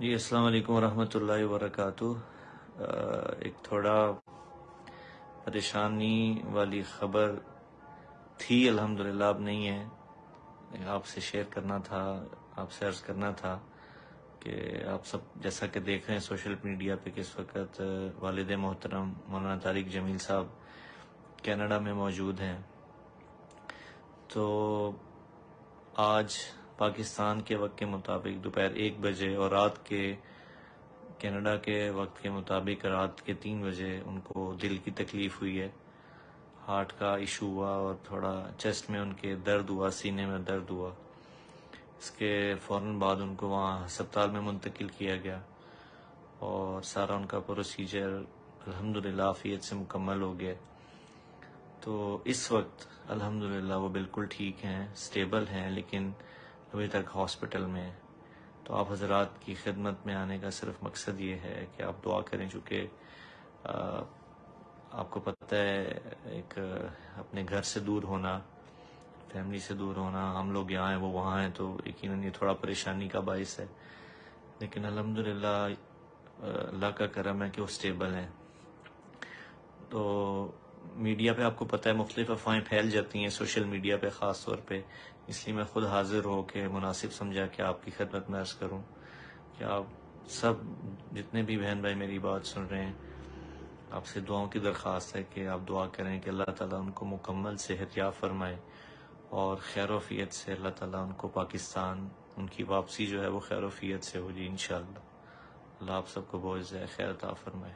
جی السلام علیکم ورحمۃ اللہ وبرکاتہ۔ ایک تھوڑا پریشانی والی خبر تھی، الحمدللہ، اب نہیں ہے۔ آپ سے شیئر کرنا تھا، آپ سے عرض کرنا تھا کہ آپ سب جیسا کہ دیکھ رہے ہیں سوشل میڈیا پہ، کس وقت والد محترم مولانا طارق جمیل صاحب کینیڈا میں موجود ہیں۔ تو آج پاکستان کے وقت کے مطابق دوپہر ایک بجے اور رات کے کینیڈا کے وقت کے مطابق رات کے تین بجے ان کو دل کی تکلیف ہوئی ہے۔ ہارٹ کا ایشو ہوا اور تھوڑا چیسٹ میں ان کے درد ہوا، سینے میں درد ہوا۔ اس کے فوراً بعد ان کو وہاں ہسپتال میں منتقل کیا گیا اور سارا ان کا پروسیجر الحمد للہ آفیت سے مکمل ہو گیا۔ تو اس وقت الحمدللہ وہ بالکل ٹھیک ہیں سٹیبل ہیں، لیکن ابھی تک ہاسپٹل میں۔ تو آپ حضرات کی خدمت میں آنے کا صرف مقصد یہ ہے کہ آپ دعا کریں، چونکہ آپ کو پتہ ہے، ایک، اپنے گھر سے دور ہونا، فیملی سے دور ہونا، ہم لوگ یہاں ہیں، وہ وہاں ہیں، تو یقیناً یہ تھوڑا پریشانی کا باعث ہے۔ لیکن الحمدللہ اللہ کا کرم ہے کہ وہ سٹیبل ہیں۔ تو میڈیا پہ آپ کو پتہ ہے مختلف افواہیں پھیل جاتی ہیں سوشل میڈیا پہ خاص طور پہ۔ اس لیے میں خود حاضر ہو کے مناسب سمجھا کہ آپ کی خدمت میں عرض کروں کہ آپ سب جتنے بھی بہن بھائی میری بات سن رہے ہیں، آپ سے دعاؤں کی درخواست ہے کہ آپ دعا کریں کہ اللہ تعالیٰ ان کو مکمل صحت یاب فرمائے اور خیر و فیت سے اللہ تعالیٰ ان کو پاکستان، ان کی واپسی جو ہے وہ خیر و فیت سے ہو جی انشاءاللہ۔ اللہ آپ سب کو بہت خیر عطا فرمائے۔